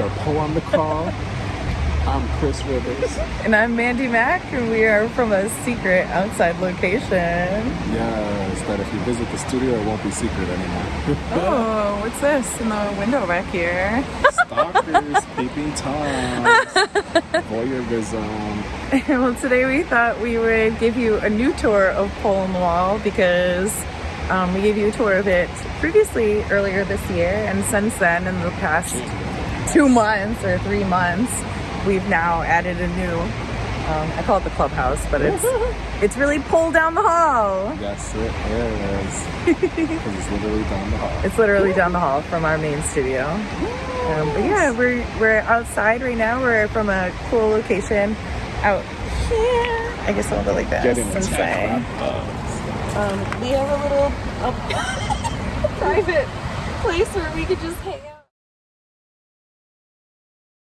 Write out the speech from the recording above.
Are Poe on the call. I'm Chris Rivers. And I'm Mandy Mack, and we are from a secret outside location. Yes, that if you visit the studio, it won't be secret anymore. Oh, what's this in the window back here? Stalkers, peeping toms, voyeurism. well, today we thought we would give you a new tour of Pole on the Wall because um, we gave you a tour of it previously earlier this year, and since then, in the past two months or three months, we've now added a new. Um, I call it the clubhouse, but it's it's really Pole Down the Hall. Yes, it is. Because it's literally down the hall. It's literally down the hall from our main studio. Um, but yeah, we're we're outside right now. We're from a cool location out here. I guess I'll go like that. Getting and say. Um, we have a little a private place where we could just hang out.